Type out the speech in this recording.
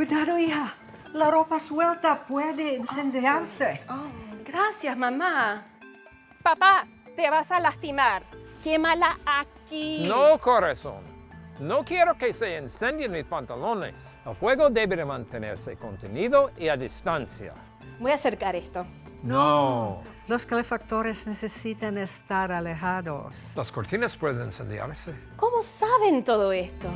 Cuidado, hija. La ropa suelta puede incendiarse. Oh, gracias, mamá. Papá, te vas a lastimar. Quémala aquí. No, corazón. No quiero que se incendien mis pantalones. El fuego debe mantenerse contenido y a distancia. Voy a acercar esto. No. Los calefactores necesitan estar alejados. Las cortinas pueden incendiarse. ¿Cómo saben todo esto?